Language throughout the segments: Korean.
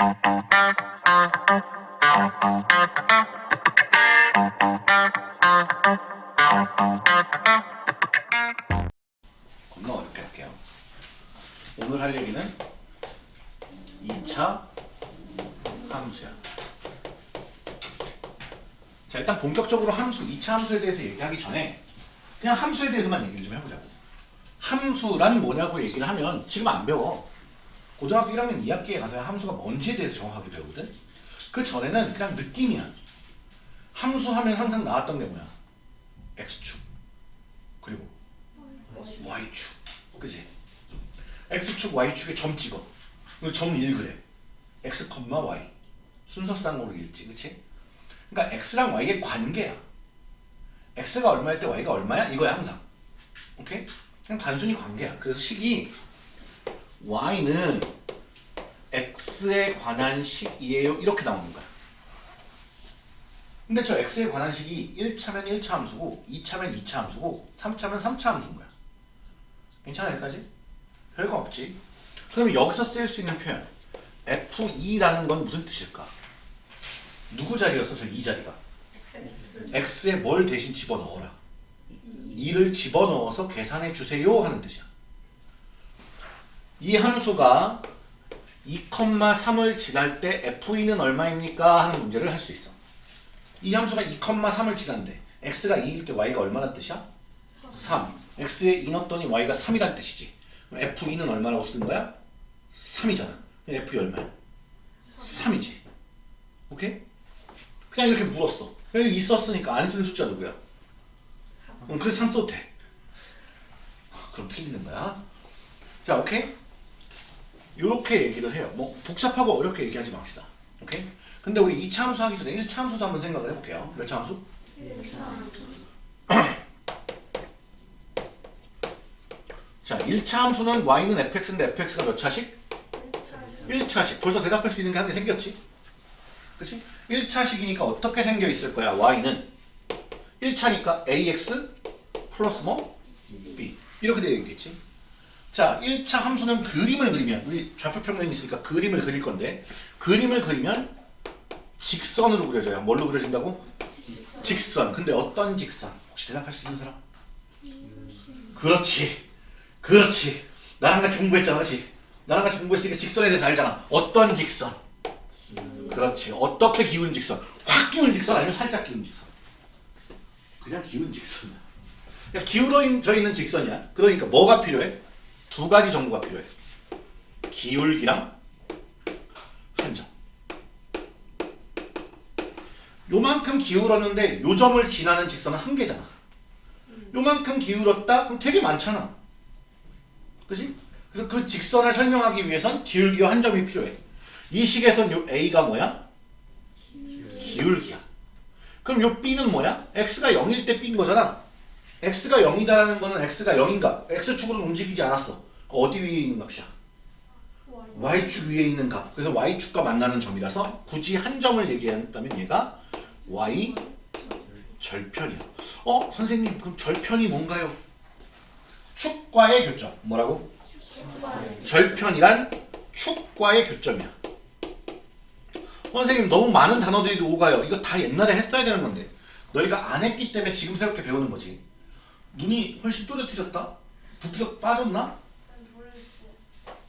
겁나 어렵게 할게요. 오늘 할 얘기는 2차 함수야. 자, 일단 본격적으로 함수, 2차 함수에 대해서 얘기하기 전에 그냥 함수에 대해서만 얘기를 좀 해보자고. 함수란 뭐냐고 얘기를 하면 지금 안 배워. 고등학교 1학년 2학기에 가서야 함수가 뭔지에 대해서 정확하게 배우거든. 그 전에는 그냥 느낌이야. 함수 하면 항상 나왔던 게 뭐야? x축. 그리고 y축. 그지? x축, y축에 점 찍어. 그리고 점 1그래. x, y. 순서쌍으로 읽지. 그치? 그러니까 x랑 y의 관계야. x가 얼마일 때 y가 얼마야? 이거야 항상. 오케이? 그냥 단순히 관계야. 그래서 식이 y는 x에 관한 식이에요. 이렇게 나오는 거야. 근데 저 x에 관한 식이 1차면 1차 함수고 2차면 2차 함수고 3차면 3차 함수인 거야. 괜찮아 여기까지? 별거 없지. 그러면 여기서 쓸수 있는 표현 f2라는 건 무슨 뜻일까? 누구 자리였어 저이 자리가? x에 뭘 대신 집어넣어라. 2를 집어넣어서 계산해 주세요 하는 뜻이야. 이 함수가 2,3을 지날 때 f2는 얼마입니까? 하는 문제를 할 수 있어. 이 함수가 2,3을 지난데 x가 2일 때 y가 얼마나 뜻이야? 3. x에 2 넣었더니 y가 3이란 뜻이지. 그럼 f2는 얼마라고 쓰는 거야? 3이잖아. f2 얼마야? 3이지. 오케이? 그냥 이렇게 물었어. 여기 있었으니까 안 쓰는 숫자 누구야? 응, 그래서 3 써도 돼. 그럼 틀리는 거야. 자, 오케이? 요렇게 얘기를 해요. 뭐 복잡하고 어렵게 얘기하지 맙시다. 오케이? 근데 우리 2차 함수 하기 전에 1차 함수도 한번 생각을 해볼게요. 몇 차 함수? 자, 1차 함수는 y는 fx인데 fx가 몇 차씩? 1차씩. 벌써 대답할 수 있는 게 한 개 생겼지? 그치? 1차식이니까 어떻게 생겨 있을 거야? y는 1차니까 ax 플러스 뭐? b 이렇게 되어 있겠지? 자, 1차 함수는 그림을 그리면 우리 좌표평면이 있으니까 그림을 그릴 건데 그림을 그리면 직선으로 그려져요. 뭘로 그려진다고? 직선. 근데 어떤 직선? 혹시 대답할 수 있는 사람? 그렇지. 그렇지. 나랑 같이 공부했잖아. 그렇지? 나랑 같이 공부했으니까 직선에 대해서 알잖아. 어떤 직선? 그렇지. 어떻게 기운 직선? 확 기운 직선 아니면 살짝 기운 직선? 그냥 기운 직선이야. 그냥 기울어져 있는 직선이야. 그러니까 뭐가 필요해? 두 가지 정보가 필요해. 기울기랑 한점. 요만큼 기울었는데 요 점을 지나는 직선은 한 개잖아. 요만큼 기울었다? 그럼 되게 많잖아. 그지? 그래서 그 직선을 설명하기 위해선 기울기와 한 점이 필요해. 이 식에선 요 A가 뭐야? 기울기야. 그럼 요 B는 뭐야? X가 0일 때 B인 거잖아. X가 0이다라는 거는 X가 0인가? X축으로는 움직이지 않았어. 어디 위에 있는 값이야? Y축 위에 있는 값. 그래서 Y축과 만나는 점이라서 굳이 한 점을 얘기한다면 얘가 Y 절편이야. 어? 선생님 그럼 절편이 뭔가요? 축과의 교점. 뭐라고? 절편이란 축과의 교점이야. 선생님 너무 많은 단어들이 오가요. 이거 다 옛날에 했어야 되는 건데 너희가 안 했기 때문에 지금 새롭게 배우는 거지. 눈이 훨씬 또렷해졌다? 붓기가 빠졌나?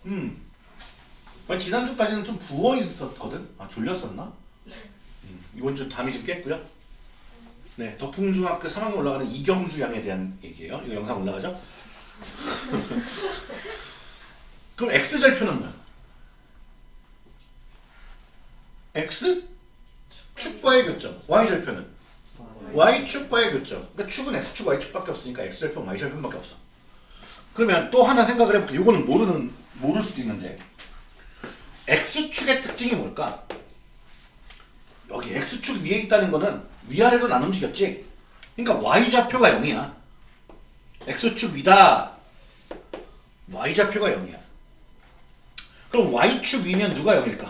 음. 지난주까지는 좀 부어 있었거든? 아, 졸렸었나? 음, 이번 주 담이 좀 깼고요. 네, 덕풍중학교 3학년 올라가는 이경주 양에 대한 얘기예요. 이거 영상 올라가죠? 그럼 X절편은 뭐야? X 축과의 교점. Y절편은 Y축과의 교점. 그러니까 축은 X축, Y축밖에 없으니까 X절편, Y절편밖에 없어. 그러면 또 하나 생각을 해볼게. 이거는 모르는 모를 수도 있는데 X축의 특징이 뭘까? 여기 X축 위에 있다는 거는 위아래로 안 움직였지? 그러니까 Y좌표가 0이야. X축 위다. Y좌표가 0이야. 그럼 Y축 위면 누가 0일까?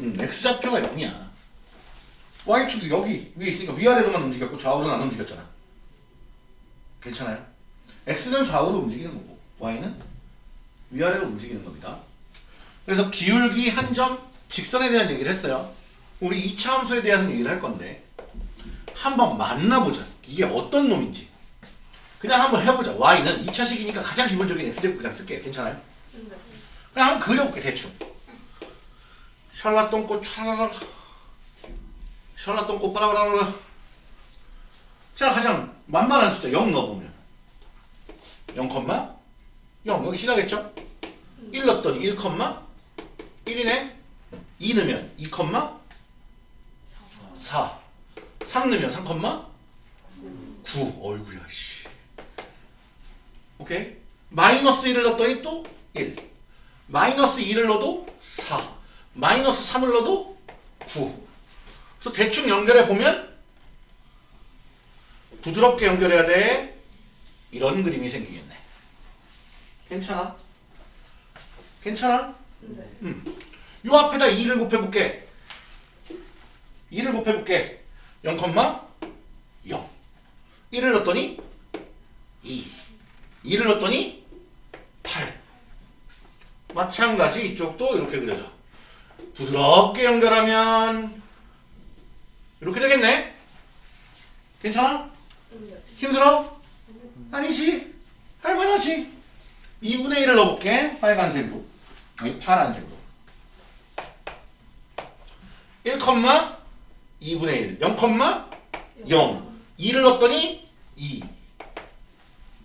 음, X좌표가 0이야. Y축이 여기 위에 있으니까 위아래로만 움직였고 좌우로는 안 움직였잖아. 괜찮아요? X는 좌우로 움직이는 거고 Y는 위아래로 움직이는 겁니다. 그래서 기울기 한 점 직선에 대한 얘기를 했어요. 우리 2차 함수에 대한 얘기를 할 건데 한번 만나보자. 이게 어떤 놈인지. 그냥 한번 해보자. y는 2차식이니까 가장 기본적인 x제곱 그냥 쓸게요. 괜찮아요? 네. 그냥 한번 그려볼게 대충. 샬라똥꽃 촤라라 샬라똥꽃 빠라바라라 자 가장 만만한 숫자 0 넣어보면. 0, 0 여기 지나겠죠? 1 넣었더니 1, 1이네? 2 넣으면 2, 4 3 넣으면 3, 9 어이구야 씨. 오케이? 마이너스 1을 넣었더니 또 1 마이너스 2를 넣어도 4 마이너스 3을 넣어도 9 그래서 대충 연결해 보면 부드럽게 연결해야 돼. 이런 그림이 생기겠네. 괜찮아? 괜찮아? 네. 요 앞에다 2를 곱해볼게. 2를 곱해볼게. 0, 0 1을 넣었더니 2 2를 넣었더니 8 마찬가지 이쪽도 이렇게 그려져. 부드럽게 연결하면 이렇게 되겠네? 괜찮아? 네. 힘들어? 아니지. 할만하지. 2분의 1을 넣어볼게. 빨간색으로. 아니 파란색으로. 1, 2분의 1 0, 0 2를 넣었더니 2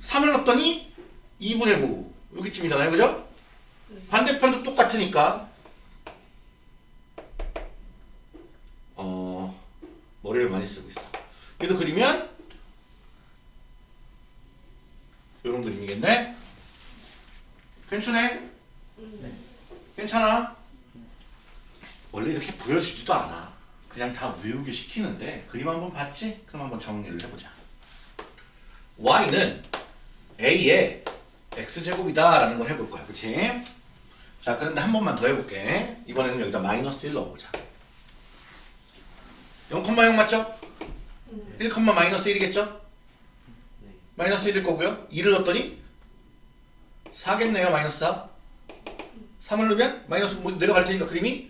3을 넣었더니 2분의 9 여기쯤이잖아요. 그죠? 반대편도 똑같으니까 어 머리를 많이 쓰고 있어. 얘도 그리면 이런 그림이겠네? 괜찮네? 네. 괜찮아? 원래 이렇게 보여주지도 않아. 그냥 다 외우게 시키는데 그림 한번 봤지? 그럼 한번 정리를 해보자. Y는 a의 x제곱이다 라는 걸 해볼 거야. 그치? 자 그런데 한 번만 더 해볼게. 이번에는 여기다 마이너스 1 넣어보자 0,0 맞죠? 1, 마이너스 1이겠죠? 마이너스 1일 거고요 2를 넣었더니 4겠네요 마이너스 4 3을 넣으면 마이너스 뭐 내려갈 테니까 그림이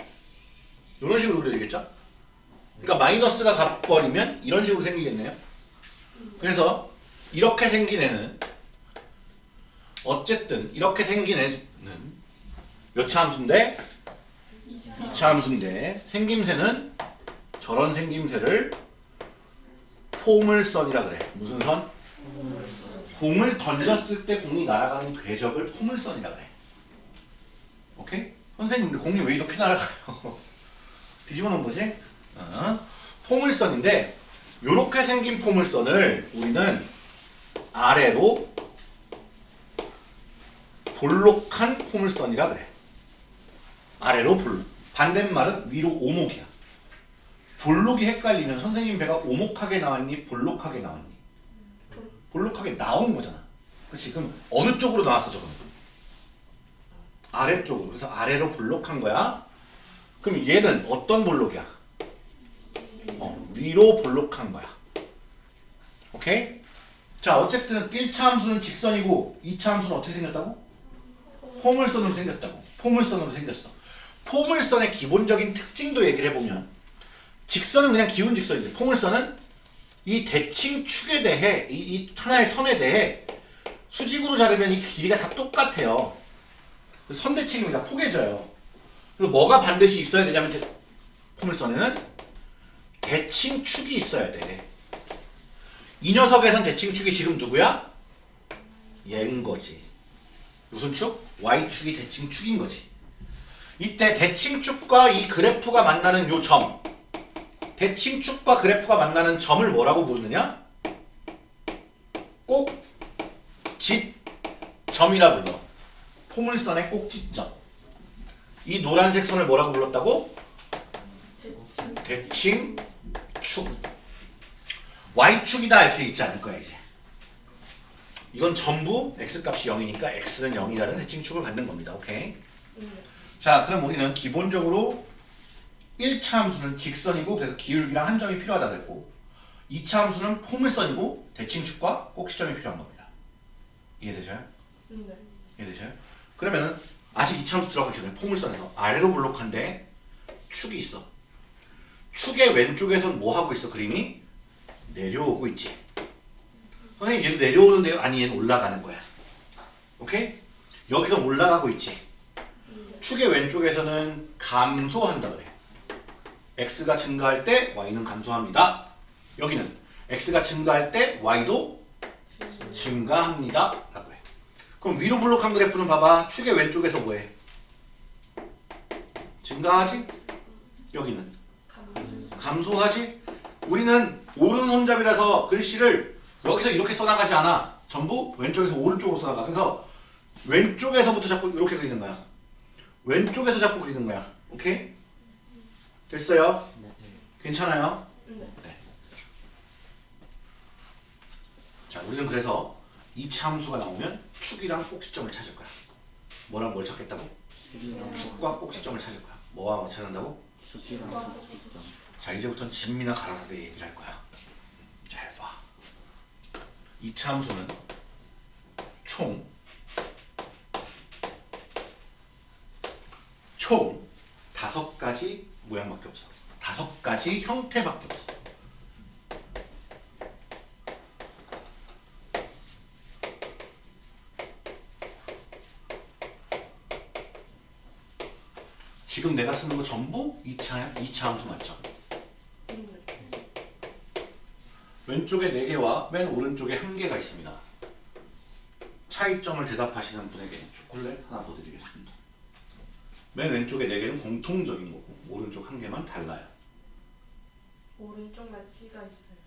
이런 식으로 그려지겠죠? 그러니까 마이너스가 가버리면 이런 식으로 생기겠네요 그래서 이렇게 생긴 애는 어쨌든 이렇게 생긴 애는 몇 차 함수인데? 2차 함수인데 생김새는 저런 생김새를 포물선이라 그래 무슨 선? 공을 던졌을 때 공이 날아가는 궤적을 포물선이라 그래 오케이? 선생님 근데 공이 왜 이렇게 날아가요? 뒤집어 놓은 거지? 어? 포물선인데 이렇게 생긴 포물선을 우리는 아래로 볼록한 포물선이라 그래 아래로 볼록 반대말은 위로 오목이야 볼록이 헷갈리면 선생님 배가 오목하게 나왔니? 볼록하게 나왔니? 볼록하게 나온 거잖아. 그치 그럼 어느 쪽으로 나왔어 저건? 아래쪽으로. 그래서 아래로 볼록한 거야? 그럼 얘는 어떤 볼록이야? 어, 위로 볼록한 거야. 오케이? 자 어쨌든 1차 함수는 직선이고 2차 함수는 어떻게 생겼다고? 포물선으로 생겼다고. 포물선으로 생겼어. 포물선의 기본적인 특징도 얘기를 해보면 직선은 그냥 기운 직선인데 포물선은 이 대칭 축에 대해 이, 이 하나의 선에 대해 수직으로 자르면 이 길이가 다 똑같아요. 선대칭입니다. 포개져요. 그리고 뭐가 반드시 있어야 되냐면 대, 포물선에는 대칭 축이 있어야 돼. 이 녀석에선 대칭 축이 지금 누구야? 얘인 거지. 무슨 축? Y축이 대칭 축인 거지. 이때 대칭축과 이 그래프가 만나는 요 점. 대칭축과 그래프가 만나는 점을 뭐라고 부르느냐? 꼭짓점이라 불러. 포물선의 꼭짓점. 이 노란색 선을 뭐라고 불렀다고? 대칭축. Y축이다 이렇게 있지 않을 거야 이제. 이건 전부 x값이 0이니까 x는 0이라는 대칭축을 갖는 겁니다. 오케이? 자 그럼 우리는 기본적으로 1차 함수는 직선이고 그래서 기울기랑 한 점이 필요하다 그랬고 2차 함수는 포물선이고 대칭축과 꼭지점이 필요한 겁니다. 이해되셔요? 네. 이해되셔요? 그러면은 아직 이차함수 들어가기 전에 포물선에서 아래로 볼록한데 축이 있어. 축의 왼쪽에선 뭐 하고 있어 그림이? 내려오고 있지. 선생님 얘도 내려오는데요? 아니 얘는 올라가는 거야. 오케이? 여기서 올라가고 있지. 축의 왼쪽에서는 감소한다 그래. X가 증가할 때 y는 감소합니다. 여기는 x가 증가할 때 y도 증가합니다. 라고 해. 그럼 위로 블록한 그래프는 봐봐. 축의 왼쪽에서 뭐해? 증가하지? 여기는 감소하지? 우리는 오른 혼잡이라서 글씨를 여기서 이렇게 써나가지 않아. 전부 왼쪽에서 오른쪽으로 써나가. 그래서 왼쪽에서부터 자꾸 이렇게 그리는 거야. 왼쪽에서 자꾸 그리는 거야. 오케이? 됐어요? 괜찮아요? 네. 자, 우리는 그래서 이차 함수가 나오면 축이랑 꼭지점을 찾을 거야. 뭐랑 뭘 찾겠다고? 축과 꼭지점을 찾을 거야. 뭐와 뭐 찾는다고? 자, 이제부터는 진미나 가라사대 얘기를 할 거야. 잘 봐. 이차 함수는 총, 총 다섯 가지 모양밖에 없어. 다섯 가지 형태밖에 없어. 지금 내가 쓰는 거 전부 2차, 2차 함수 맞죠? 왼쪽에 4개와 맨 오른쪽에 1개가 있습니다. 차이점을 대답하시는 분에게 초콜릿 하나 더 드리겠습니다. 맨 왼쪽에 4개는 공통적인 거고 오른쪽 1개만 달라요. 오른쪽만 C가 있어요.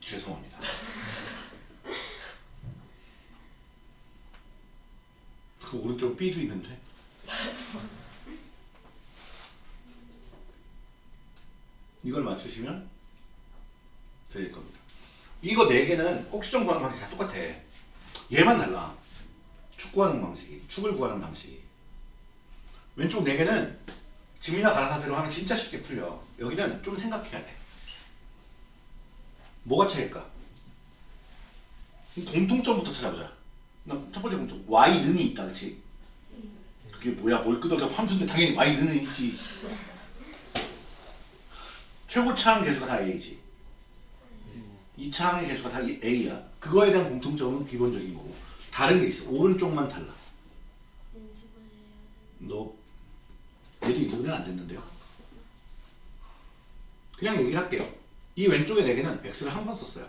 죄송합니다. 그 오른쪽 B도 있는데. 이걸 맞추시면 드릴 겁니다. 이거 4개는 꼭지점 구하는 방식이 다 똑같아. 얘만 달라. 축 구하는 방식이, 축을 구하는 방식이. 왼쪽 4개는 지미나 가라사대로 하면 진짜 쉽게 풀려. 여기는 좀 생각해야 돼. 뭐가 차일까? 공통점부터 찾아보자. 나첫 번째 공통. y는이 있다, 그치? 그게 뭐야? 뭘 끄덕여 함수인데 당연히 y는 있지. 최고차항 계수가 다 a지. 이 차항의 계수가 다 a야. 그거에 대한 공통점은 기본적인 거고. 다른 게 있어. 오른쪽만 달라. 너 얘도 이번엔 안 됐는데요. 그냥 얘기를 할게요. 이 왼쪽에 4개는 x를 한 번 썼어요.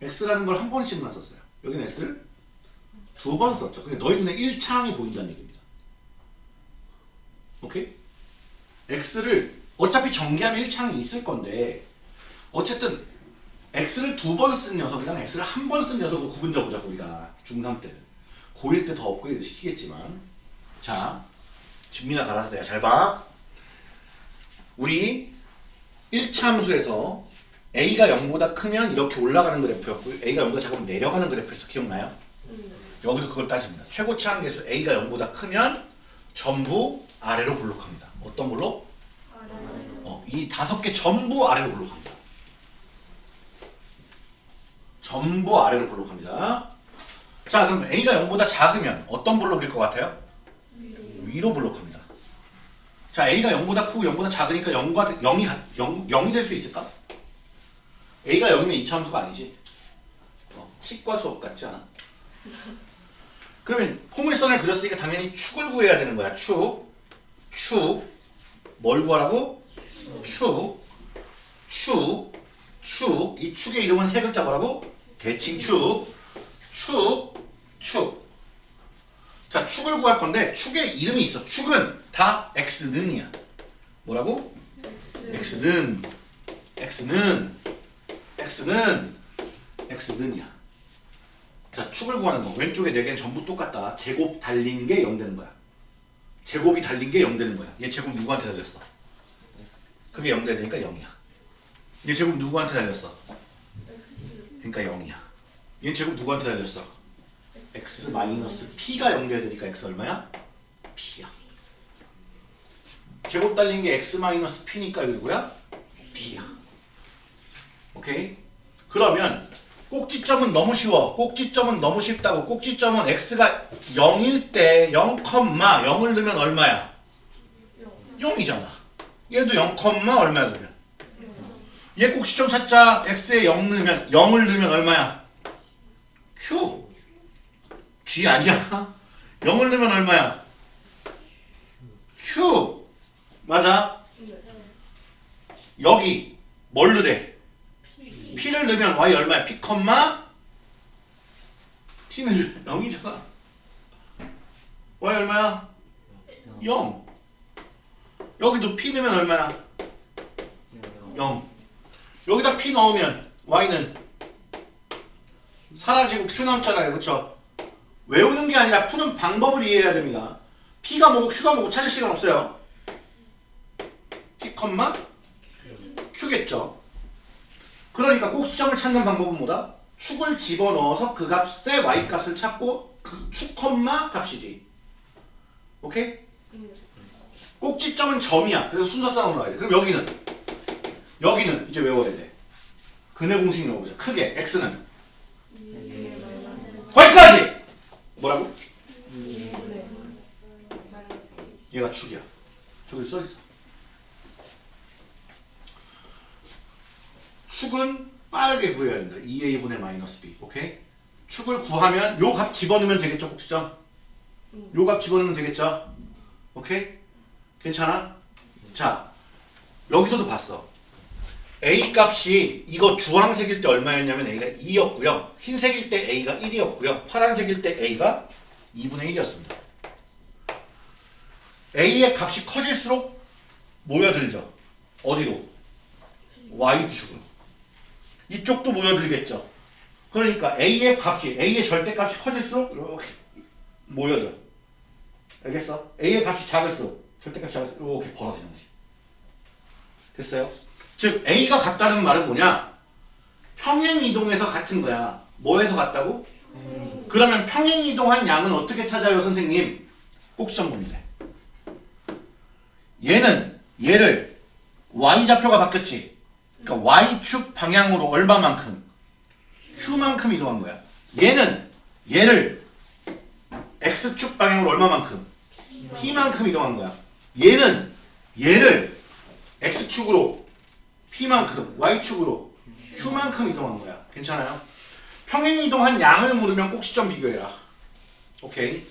x라는 걸 한 번씩만 썼어요. 여기는 x를 두 번 썼죠. 근데 너희 눈에 1차항이 보인다는 얘기입니다. 오케이? x를 어차피 전개하면 1차항이 있을 건데 어쨌든 x를 두 번 쓴 녀석이랑 x를 한 번 쓴 녀석을 구분 져보자고 우리가 중3 때는 고1 때 더 업그레이드 시키겠지만 자 집미나 갈아서 내가 잘 봐. 우리 1차 함수에서 a가 0보다 크면 이렇게 올라가는 그래프였고 a가 0보다 작으면 내려가는 그래프에서 기억나요? 여기도 그걸 따집니다. 최고차항 계수 a가 0보다 크면 전부 아래로 볼록합니다. 어떤 걸로? 어, 이 다섯 개 전부 아래로 볼록합니다. 전부 아래로 볼록합니다. 자 그럼 a가 0보다 작으면 어떤 볼록일 것 같아요? 위로 볼록합니다. 자 a가 0보다 크고 0보다 작으니까 0과 0이 0, 0이 될 수 있을까? a가 0이면 이차함수가 아니지. 어, 치과 수업 같지 않아? 그러면 포물선을 그렸으니까 당연히 축을 구해야 되는 거야. 축, 축, 뭘 구하라고? 축, 축, 축. 이 축의 이름은 세 글자 뭐라고? 대칭축, 축, 축. 자, 축을 구할 건데 축의 이름이 있어. 축은 다 x는이야. 뭐라고? x는, x는, x는, x는이야. 자, 축을 구하는 거. 왼쪽에 4개는 전부 똑같다. 제곱 달린 게 0 되는 거야. 제곱이 달린 게 0 되는 거야. 얘 제곱 누구한테 달렸어? 그게 0 되니까 0이야. 얘 제곱 누구한테 달렸어? 그러니까 0이야. 얘 제곱 누구한테 달렸어? x 마이너스 p가 0 돼야 되니까 x 얼마야? p야. 제곱 달린 게 x 마이너스 p니까 이거 누구야? p야. 오케이? 그러면 꼭지점은 너무 쉬워. 꼭지점은 너무 쉽다고. 꼭지점은 x가 0일 때 0, 0을 넣으면 얼마야? 0이잖아. 얘도 0, 얼마야 그러면? 얘 꼭지점 찾자. x에 0 넣으면 0을 넣으면 얼마야? q. g 아니야? 0을 넣으면 얼마야? q. 맞아? 여기 뭘 넣으래? P를 넣으면 Y 얼마야? P, T는 0이잖아. Y 얼마야? 0. 여기도 P 넣으면 얼마야? 0. 여기다 P 넣으면 Y는 사라지고 Q 남잖아요. 그쵸? 외우는 게 아니라 푸는 방법을 이해해야 됩니다. P가 뭐고 Q가 뭐고 찾을 시간 없어요. P, Q겠죠. 그러니까 꼭지점을 찾는 방법은 뭐다? 축을 집어넣어서 그 값의 y값을 찾고 그 축, 컴마 값이지. 오케이? 꼭지점은 점이야. 그래서 순서상으로 나와야 돼. 그럼 여기는 여기는 이제 외워야 돼. 근의 공식 넣어보자. 크게 x는 거기까지! 뭐라고? 얘가 축이야. 저기 써있어. 축은 빠르게 구해야 된다. 2a분의 마이너스 b. 오케이? 축을 구하면 요 값 집어넣으면 되겠죠, 꼭지점? 요값 집어넣으면 되겠죠? 오케이? 괜찮아? 자, 여기서도 봤어. A 값이 이거 주황색일 때 얼마였냐면 a가 2였고요. 흰색일 때 a가 1이었고요. 파란색일 때 a가 2분의 1이었습니다. a의 값이 커질수록 모여들죠. 어디로? y축으로. 이쪽도 모여들겠죠. 그러니까 A의 값이 A의 절대값이 커질수록 이렇게 모여들어. 알겠어? A의 값이 작을수록 절대값이 작을수록 이렇게 벌어지는 거지. 됐어요? 즉 A가 같다는 말은 뭐냐? 평행이동에서 같은 거야. 뭐에서 같다고? 음. 그러면 평행이동한 양은 어떻게 찾아요 선생님? 꼭지점 돼. 얘는 얘를 y좌표가 바뀌었지. 그러니까 y축 방향으로 얼마만큼? q만큼 이동한 거야. 얘는 얘를 x축 방향으로 얼마만큼? p만큼 이동한 거야. 얘는 얘를 x축으로 p만큼 y축으로 q만큼 이동한 거야. 괜찮아요? 평행 이동한 양을 물으면 꼭지점 비교해라. 오케이.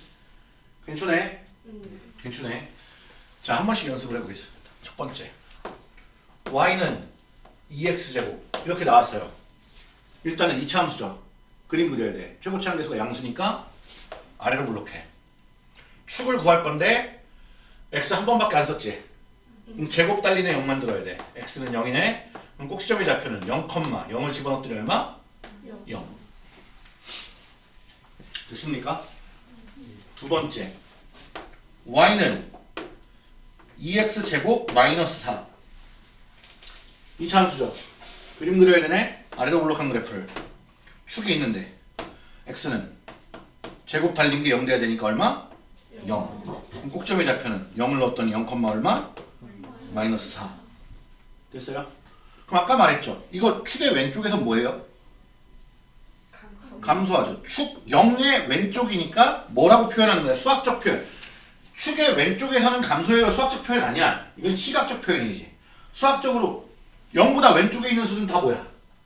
괜찮네? 괜찮네. 자, 한 번씩 연습을 해보겠습니다. 첫 번째. y는 2x제곱 이렇게 나왔어요. 일단은 2차 함수죠. 그림 그려야 돼. 최고치 한계수가 양수니까 아래로 블록해. 축을 구할 건데 x 한 번밖에 안 썼지. 그럼 제곱 달리네 0 만들어야 돼. x는 0이네. 그럼 꼭지점의 좌표는 0, 0을 집어넣더니 얼마? 0. 됐습니까? 두 번째 y는 2x제곱 마이너스 4 2차 함수죠. 그림 그려야 되네. 아래로 블록한 그래프를. 축이 있는데 x는 제곱 달린 게 0 돼야 되니까 얼마? 0. 그럼 꼭점의 좌표는 0을 넣었더니 0, 얼마? 마이너스 4. 됐어요? 그럼 아까 말했죠. 이거 축의 왼쪽에서 뭐예요? 감소하죠. 축 0의 왼쪽이니까 뭐라고 표현하는 거야? 수학적 표현. 축의 왼쪽에서는 감소해요. 수학적 표현 아니야. 이건 시각적 표현이지. 수학적으로 0보다 왼쪽에 있는 수는 다 뭐야?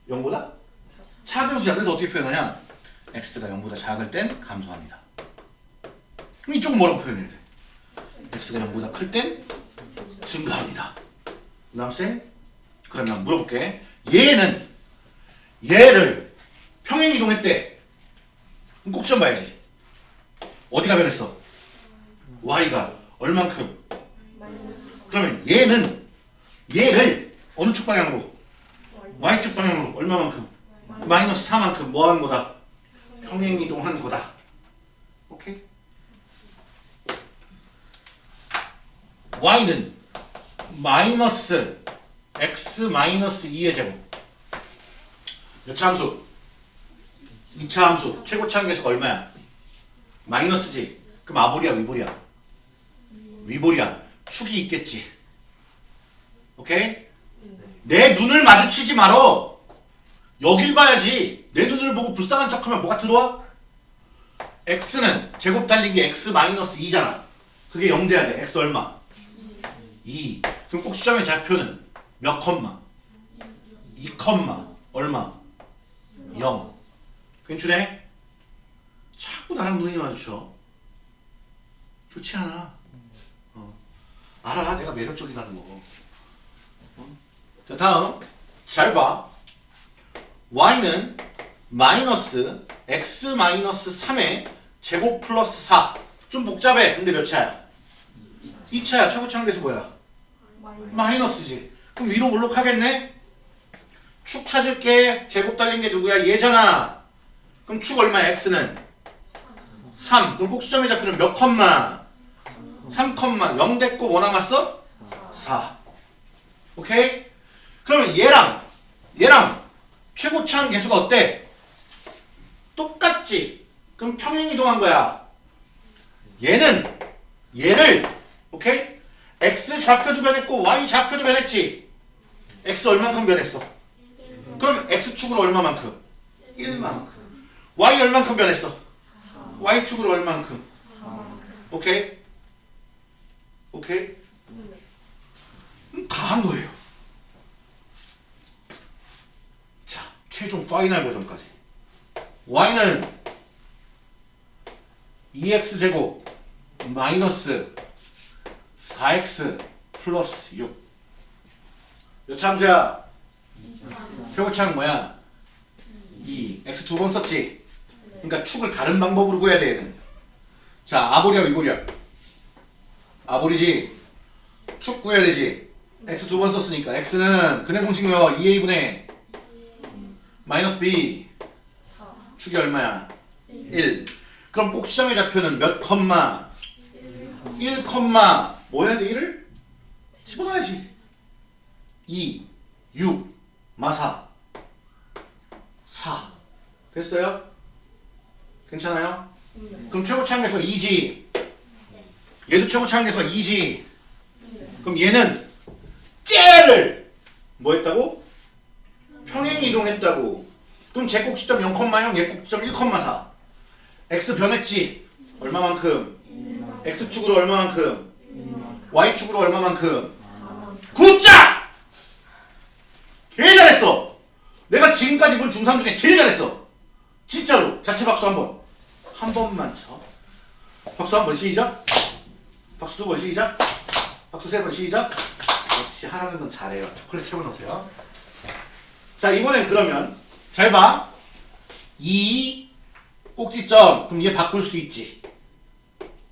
0보다? 작은 수야. 그래서 어떻게 표현하냐? x가 0보다 작을 땐 감소합니다. 그럼 이쪽은 뭐라고 표현해야 돼? x가 0보다 클 땐 증가합니다. 그 다음 쌤? 그럼 난 물어볼게. 얘는 얘를 평행 이동했대. 그럼 꼭좀 봐야지. 어디가 변했어? y가 얼만큼? 그러면 얘는 얘를 어느 축 방향으로? Y축 방향으로 얼마만큼? 마이너스 4만큼 뭐 하는 거다? 평행 이동한 거다. 오케이? Y는 마이너스 X 마이너스 2의 제곱 몇차 함수? 2차 함수 최고차 함계수가 얼마야? 마이너스지 그럼 아볼이야 위볼이야? 위볼이야 축이 있겠지 오케이? 내 눈을 마주치지 말어. 여길 봐야지. 내 눈을 보고 불쌍한 척하면 뭐가 들어와? x는 제곱 달리기 x 마이너스 2잖아. 그게 0 돼야 돼. x 얼마? 2. 그럼 꼭지점의 좌표는 몇 컴마? 2 컴마 얼마? 0. 괜찮네? 자꾸 나랑 눈이 마주쳐. 좋지 않아. 어. 알아. 내가 매력적이라는 거. 어? 자, 다음. 잘 봐. y는 마이너스 x 마이너스 3의 제곱 플러스 4. 좀 복잡해. 근데 몇 차야? 2차야. 최고차항대수 뭐야? 마이너스지. 그럼 위로 몰록하겠네? 축 찾을 게. 제곱 달린 게 누구야? 얘잖아. 그럼 축 얼마야? x는? 3. 그럼 꼭지점의 좌표는 몇 컴마? 3 컴마. 0 됐고 뭐 남았어? 4. 오케이? 그러면 얘랑 얘랑 최고차항 계수가 어때? 똑같지? 그럼 평행 이동한 거야. 얘는 얘를 오케이? x 좌표도 변했고 y 좌표도 변했지. x 얼만큼 변했어? 그럼 x축으로 얼마만큼? 1만큼. y 얼만큼 변했어? y축으로 얼만큼? 오케이? 오케이? 다 한 거예요. 자, 최종 final 버전까지. y는 2x제곱 마이너스 4x 플러스 6. 몇 차함수야? 최고차항 뭐야? 2. x 두 번 썼지? 그러니까 축을 다른 방법으로 구해야 돼, 얘는. 자, 아보리야, 위보리야? 아보리지? 축 구해야 되지? x 두 번 썼으니까. x는 근해 공식 외워. 2a분의 마이너스 b. 축이 얼마야? 1. 그럼 꼭지점의 좌표는 몇 컴마? 1 컴마 뭐 해야 돼? 1을? 집어넣어야지 2, 6, 마사 4 됐어요? 괜찮아요? 그럼 최고차항에서 2지 얘도 최고차항에서 2지 그럼 얘는 쟤를 뭐 했다고? 평행 이동했다고 그럼 제 꼭지점 0,0 얘 꼭지점 1,4 x 변했지 얼마만큼? x축으로 얼마만큼? Y축으로 얼마만큼? 굿자! 개 잘했어! 내가 지금까지 본 중3 중에 제일 잘했어! 진짜로! 자체 박수 한 번. 한 번만 쳐. 박수 한 번 시작. 박수 두 번 시작. 박수 세 번 시작. 역시 하라는 건 잘해요. 초콜릿 채워놓으세요. 자, 이번엔 그러면 잘 봐. 이 꼭지점. 그럼 얘 바꿀 수 있지.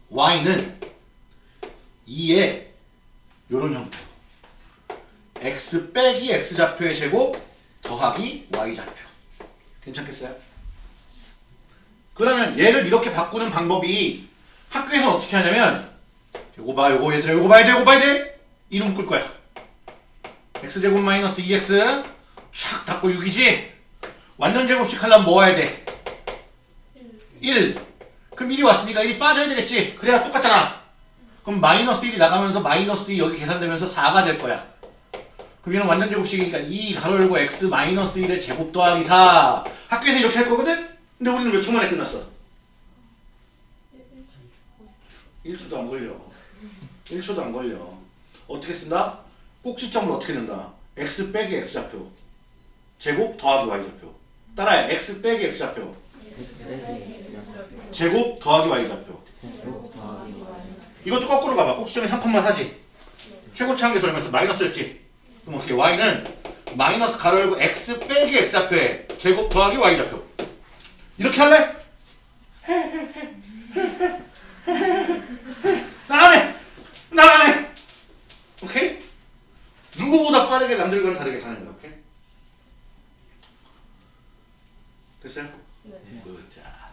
y는 2의 요런 형태로 x 빼기 x 좌표의 제곱 더하기 y 좌표. 괜찮겠어요? 그러면 얘를 이렇게 바꾸는 방법이 학교에서 어떻게 하냐면 요거 봐 요거 얘들아 요거 봐야 돼 요거 봐야 돼. 이름 묶을 거야. X제곱 마이너스 2x 촥 닫고 6이지. 완전 제곱식 하려면 뭐 해야 돼? 1 그럼 1이 왔으니까 1이 빠져야 되겠지. 그래야 똑같잖아 그럼 마이너스 1이 나가면서 마이너스 2 여기 계산되면서 4가 될 거야. 그럼 얘는 완전 제곱식이니까 2 가로 열고 x 마이너스 1의 제곱 더하기 4 학교에서 이렇게 할 거거든? 근데 우리는 몇 초 만에 끝났어? 1초도 안 걸려. 1초도 안 걸려. 어떻게 쓴다? 꼭지점을 어떻게 넣는다? x 빼기 x 좌표. 제곱 더하기 y 좌표. 따라해. x 빼기 x 좌표. 제곱 더하기 y 좌표 이것도 거꾸로 가봐 꼭지점에 3,4지 최고차항계수 얼마였어? 마이너스였지 그럼 어떻게 y는 마이너스 가로 열고 x 빼기 x 좌표에 제곱 더하기 y 좌표 이렇게 할래? 나가네 나가네 오케이? 누구보다 빠르게 남들과는 다르게 가는 거야 오케이? 됐어요? 네. 자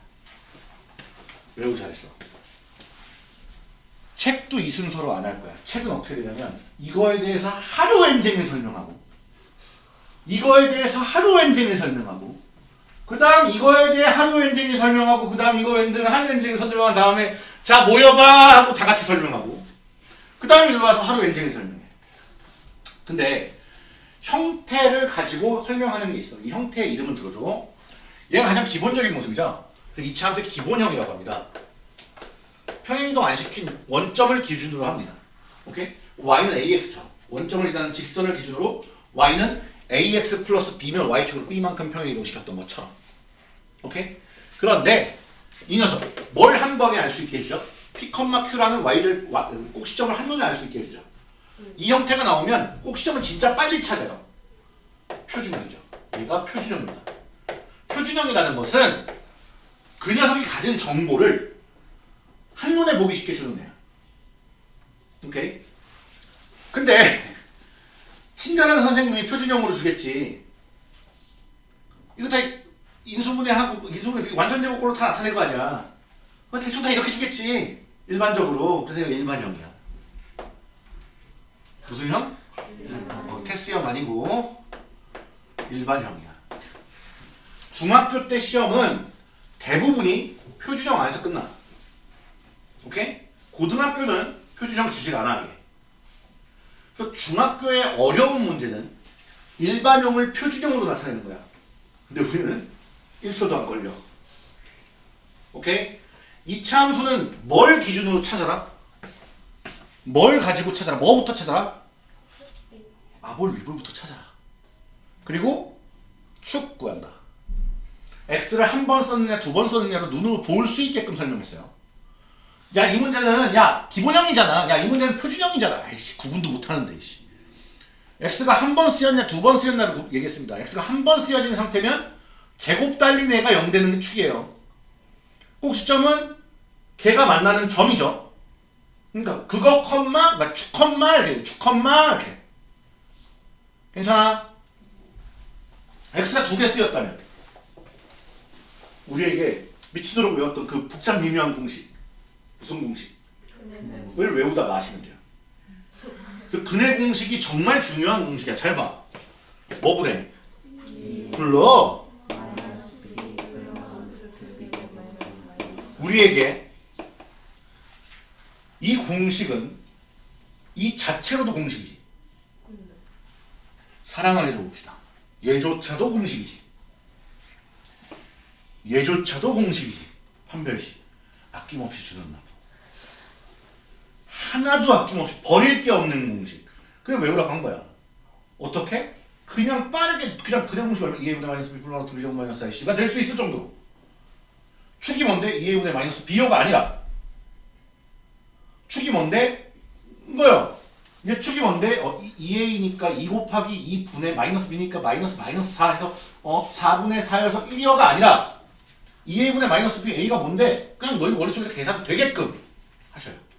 매우 잘했어 책도 이 순서로 안 할 거야 책은 어떻게 되냐면 이거에 대해서 하루 엔쟁을 설명하고 이거에 대해서 하루 엔쟁을 설명하고 그 다음 이거에 대해 하루 엔쟁이 설명하고 그 다음 이거 엔쟁을 하루 엔쟁이 설명한 다음에 자 모여봐 하고 다 같이 설명하고 그 다음에 일로 와서 하루 엔쟁이 설명해 근데 형태를 가지고 설명하는 게 있어. 이 형태의 이름을 들어줘. 얘가 가장 기본적인 모습이죠. 그래서 이차 함수의 기본형이라고 합니다. 평행이동 안 시킨 원점을 기준으로 합니다. 오케이? y는 ax처럼 원점을 지나는 직선을 기준으로 y는 ax 플러스 b면 y축으로 b만큼 평행이동 시켰던 것처럼. 오케이? 그런데 이 녀석 뭘 한 번에 알 수 있게 해주죠? p, q라는 y절 와- 꼭 시점을 한 번에 알 수 있게 해주죠. 이 형태가 나오면 꼭 시점을 진짜 빨리 찾아요. 표준형이죠. 얘가 표준형입니다. 표준형이라는 것은 그 녀석이 가진 정보를 한눈에 보기 쉽게 주는 애야. 오케이? 근데 친절한 선생님이 표준형으로 주겠지. 이거 다 인수분해하고 인수분해 완전 제곱꼴로 다 나타낼 거 아니야. 대충 다 이렇게 주겠지. 일반적으로. 그래서 일반형이야. 무슨 형? 어, 테스형 아니고 일반형이야. 중학교 때 시험은 대부분이 표준형 안에서 끝나. 오케이? 고등학교는 표준형 주질 않아. 이게. 그래서 중학교의 어려운 문제는 일반형을 표준형으로 나타내는 거야. 근데 우리는 1초도 안 걸려. 오케이? 이차 함수는 뭘 기준으로 찾아라? 뭘 가지고 찾아라? 뭐부터 찾아라? 아볼 위볼부터 찾아라. 그리고 축 구한다. x를 한 번 썼느냐 두 번 썼느냐로 눈으로 볼 수 있게끔 설명했어요. 야 이 문제는 야 기본형이잖아. 야 이 문제는 표준형이잖아. 아이씨 구분도 못하는데 이씨. x가 한 번 쓰였냐 두 번 쓰였냐를 구- 얘기했습니다. x가 한 번 쓰여진 상태면 제곱 달린 애가 0 되는 게 축이에요. 꼭 시점은 걔가 만나는 점이죠. 그러니까 그거 컴마 그러니까 축 컴마 이렇게 축 컴마 이렇게 괜찮아? x가 두 개 쓰였다면 우리에게 미치도록 외웠던 그 복잡 미묘한 공식 무슨 공식을 외우다 마시면 돼요. 그 근해 공식이 정말 중요한 공식이야. 잘 봐. 뭐 분해? 불러. 우리에게 이 공식은 이 자체로도 공식이지. 사랑 안에서 봅시다. 얘조차도 공식이지. 얘조차도 공식이지. 판별식. 아낌없이 주는 납부. 하나도 아낌없이 버릴 게 없는 공식. 그게 외우라고 한 거야. 어떻게? 그냥 빠르게 그냥 그냥 공식 얼마 2a분의 마이너스 b 플러스 2제곱 마이너스 iC가 될 수 있을 정도로. 축이 뭔데? 2a분의 마이너스 b여가 아니라 축이 뭔데? 이거요. 이제 축이 뭔데? 어, 2a니까 2 곱하기 2분의 마이너스 b니까 마이너스 마이너스 4 해서 어 4분의 4여서 1이어가 아니라 2a분의 마이너스 b a가 뭔데? 그냥 너희 머릿속에서 계산 되게끔 하셔요.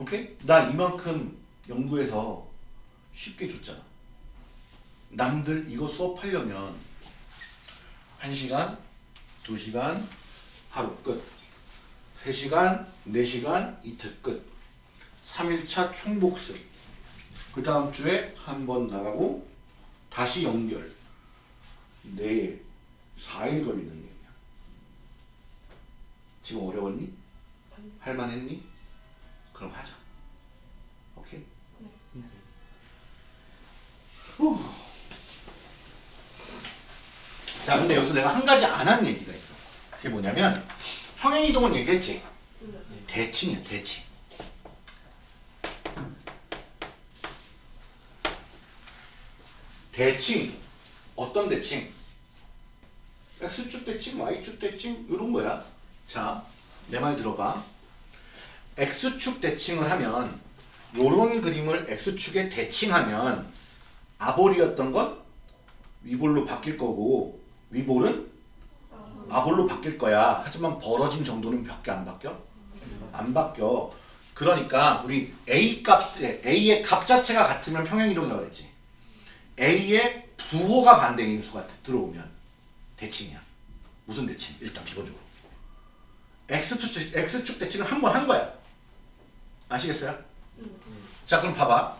오케이? 나 이만큼 연구해서 쉽게 줬잖아. 남들 이거 수업하려면 1시간, 2시간, 하루 끝. 3시간, 4시간, 이틀 끝. 3일차 총복습. 그 다음 주에 한 번 나가고 다시 연결. 내일 4일 걸리는 얘기야. 지금 어려웠니? 할만했니? 그럼 하자. 오케이? 후. 자, 근데 여기서 내가 한 가지 안 한 얘기가 있어. 그게 뭐냐면 평행이동은 얘기했지. 대칭이야, 대칭. 대칭. 어떤 대칭? X축 대칭, Y축 대칭 이런 거야. 자, 내 말 들어봐. X축 대칭을 하면 요런 그림을 X축에 대칭하면 아볼이었던 건 위볼로 바뀔 거고 위볼은 아볼로 바뀔 거야. 하지만 벌어진 정도는 몇개안 바뀌어? 안 바뀌어. 그러니까 우리 A 값에 A의 값 자체가 같으면 평행 이동이라고 그랬지. A의 부호가 반대인 인수가 들어오면 대칭이야. 무슨 대칭? 일단 기본적으로. X축, X축 대칭을 한번 한 거야. 아시겠어요? 자 그럼 봐봐.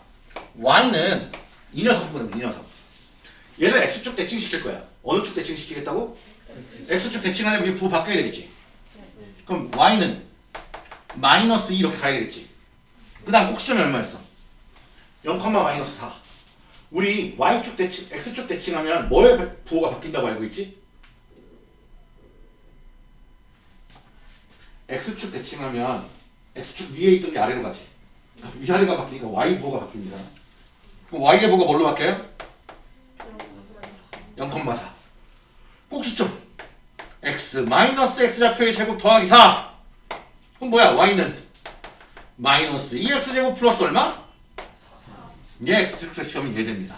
Y는 이 녀석 보면 이 녀석. 얘를 X축 대칭 시킬 거야. 어느 축 대칭 시키겠다고? X축 대칭하려면 이 부호 바뀌어야 되겠지. 그럼 Y는 마이너스 2 이렇게 가야 되겠지. 그 다음 꼭시점이 얼마였어? 0, 마이너스 4. 우리 y축 대칭, x축 대칭하면 뭐의 부호가 바뀐다고 알고 있지? x축 대칭하면 x축 위에 있던 게 아래로 가지. 위아래가 바뀌니까 y 부호가 바뀝니다. 그럼 y의 부호가 뭘로 바뀌어요? 0,4. 꼭지점. x 마이너스 x좌표의 제곱 더하기 4. 그럼 뭐야? y는 마이너스 2x제곱 플러스 얼마? 얘 x축 대칭하면 얘 됩니다.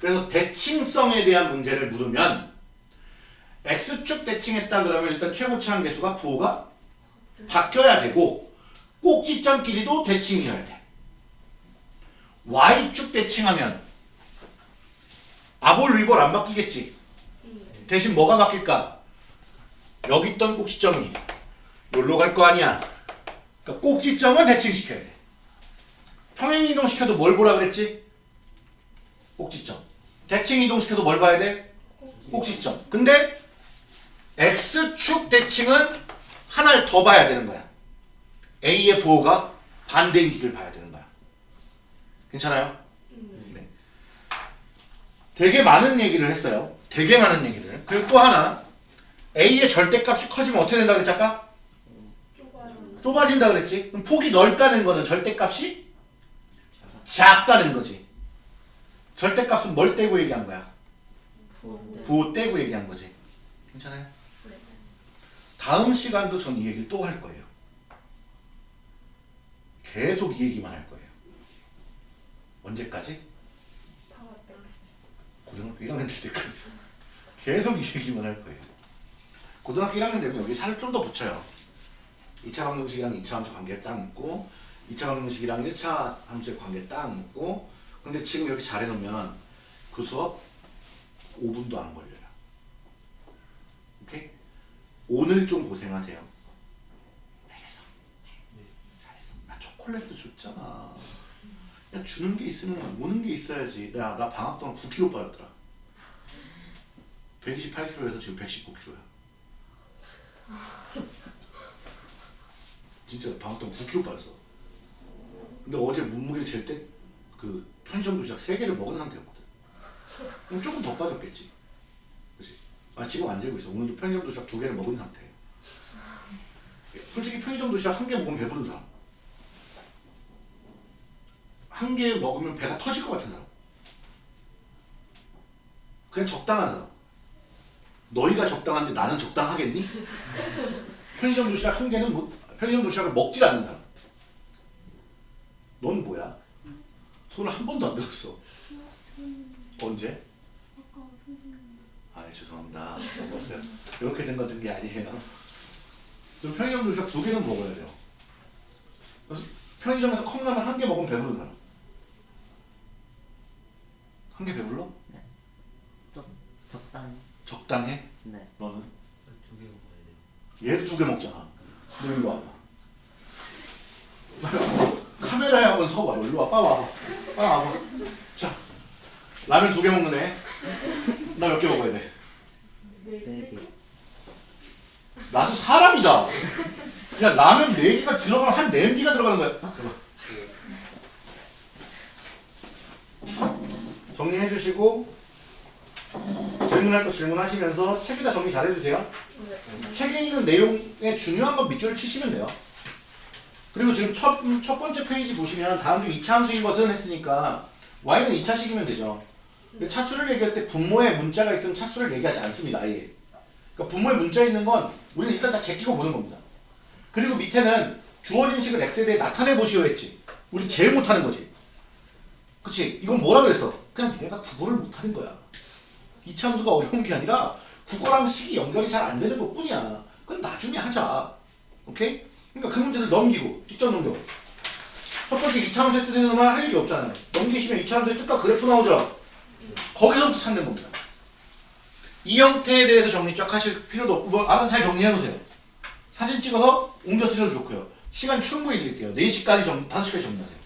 그래서 대칭성에 대한 문제를 물으면 x축 대칭했다 그러면 일단 최고차항 계수가 부호가 바뀌어야 되고 꼭지점 길이도 대칭이어야 돼. y축 대칭하면 아볼 리볼 안 바뀌겠지. 대신 뭐가 바뀔까? 여기 있던 꼭지점이 여기로 갈거 아니야. 그러니까 꼭지점은 대칭시켜야 돼. 평행 이동 시켜도 뭘 보라 그랬지? 꼭지점. 대칭 이동 시켜도 뭘 봐야 돼? 꼭지점. 근데 x축 대칭은 하나를 더 봐야 되는 거야. a의 부호가 반대인지를 봐야 되는 거야. 괜찮아요? 네. 되게 많은 얘기를 했어요. 되게 많은 얘기를. 그리고 또 하나 a의 절대값이 커지면 어떻게 된다 그랬지 아까? 좁아진다 그랬지? 그럼 폭이 넓다는 거는 절대값이 작다는 거지. 절대값은 뭘 떼고 얘기한 거야? 부호 떼고 얘기한 거지. 괜찮아요? 다음 시간도 전 이 얘기를 또 할 거예요. 계속 이 얘기만 할 거예요. 언제까지? 고등학교 1학년 될 때까지. 계속 이 얘기만 할 거예요. 고등학교 1학년 되면 여기 살을 좀 더 붙여요. 2차 방정식이랑 2차 함수 관계 딱 묻고 2차 방정식이랑 1차 함수의 관계 딱 묻고 근데 지금 이렇게 잘 해놓으면 그 수업 5분도 안 걸려요. 오늘 좀 고생하세요. 알겠어. 잘했어. 나 초콜릿도 줬잖아. 야 주는 게 있으면 오는 게 있어야지. 야 나 방학 동안 9kg 빠졌더라. 128kg에서 지금 119kg야. 진짜 방학 동안 9kg 빠졌어. 근데 어제 몸무게 잴 때 그 편의점 도시락 3개를 먹은 상태였거든. 그럼 조금 더 빠졌겠지. 아 지금 안 재고 있어. 오늘도 편의점 도시락 2개를 먹은 상태예요. 솔직히 편의점 도시락 한 개 먹으면 배부른 사람. 한 개 먹으면 배가 터질 것 같은 사람. 그냥 적당한 사람. 너희가 적당한데 나는 적당하겠니? 편의점 도시락 한 개는 뭐, 편의점 도시락을 먹질 않는 사람. 넌 뭐야? 손을 한 번도 안 들었어. 언제? 아 죄송합니다. 먹었어요. 이렇게 된건든게 아니에요. 그럼 편의점 도시락 두 개는 먹어야 돼요. 그래서 편의점에서 컵라면 한 개 먹으면 배부른 사람. 한 개 배불러? 좀 적당히 적당해? 네 너는? 두 개 먹어야 돼요. 얘도 두 개 먹잖아. 너 일로 와봐. 카메라에 한번 서봐. 일로 와. 빠 와봐. 빠 와봐. 자, 라면 두 개 먹는 애. 나 몇 개 먹어야 돼? 네개 나도 사람이다. 야, 라면 네 개가 들어가면 한네 개가 들어가는 거야. 봐봐. 정리해 주시고 질문할 거 질문하시면서 책에다 정리 잘 해주세요. 책에 있는 내용의 중요한 건 밑줄을 치시면 돼요. 그리고 지금 첫, 첫 번째 페이지 보시면 다음 중 2차 함수인 것은 했으니까 y는 2차식이면 되죠. 근데 차수를 얘기할 때 분모에 문자가 있으면 차수를 얘기하지 않습니다. 아예. 그러니까 분모에 문자 있는 건 우리는 일단 다 제끼고 보는 겁니다. 그리고 밑에는 주어진 식을 x에 대해 나타내 보시오 했지. 우리 제일 못하는 거지. 그치? 이건 뭐라 그랬어? 그냥 니네가 국어를 못하는 거야. 이차 함수가 어려운 게 아니라 국어랑 식이 연결이 잘 안 되는 것 뿐이야. 그건 나중에 하자. 오케이? 그러니까 그 문제를 넘기고 뒷전 넘겨. 첫 번째 2차 함수의 뜻에는 할 일이 없잖아요. 넘기시면 2차 함수의 뜻과 그래프 나오죠? 거기서부터 찾는 겁니다. 이 형태에 대해서 정리 쫙 하실 필요도 없고 뭐 알아서 잘 정리해 놓으세요. 사진 찍어서 옮겨 쓰셔도 좋고요. 시간 충분히 드릴게요. 4시까지 정, 5시까지 정리하세요.